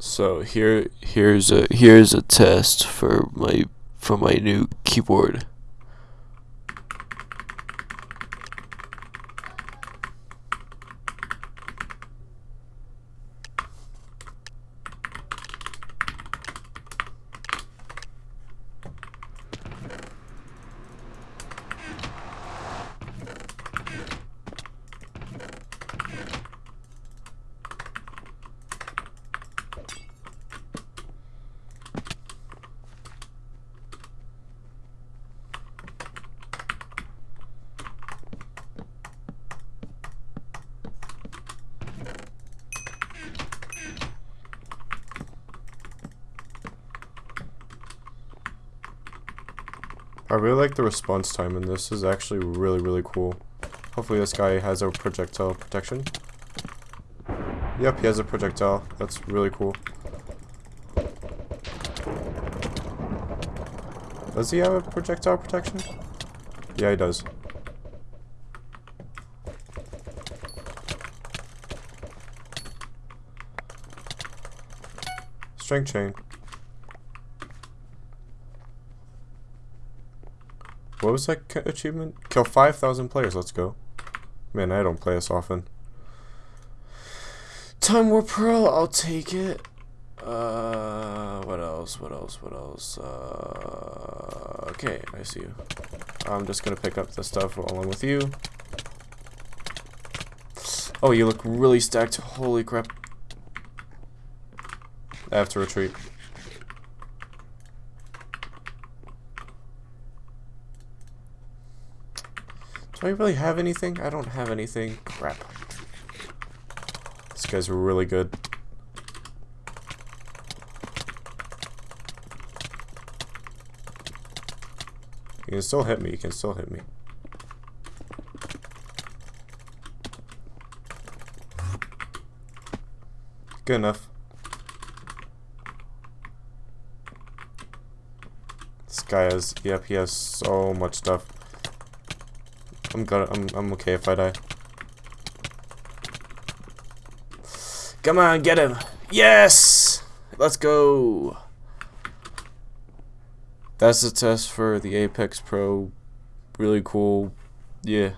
So here here's a here's a test for my for my new keyboard. I really like the response time in this. is actually really, really cool. Hopefully this guy has a projectile protection. Yep, he has a projectile. That's really cool. Does he have a projectile protection? Yeah, he does. Strength chain. What was that achievement? Kill 5,000 players, let's go. Man, I don't play this often. Time Warp Pearl, I'll take it. Uh, what else, what else, what else? Uh, okay, I see you. I'm just gonna pick up the stuff along with you. Oh, you look really stacked. Holy crap. I have to retreat. Do I really have anything? I don't have anything. Crap. This guy's really good. You can still hit me. You can still hit me. Good enough. This guy has, yep, he has so much stuff. I'm gonna, I'm, I'm okay if I die. Come on, get him. Yes! Let's go. That's the test for the Apex Pro. Really cool. Yeah.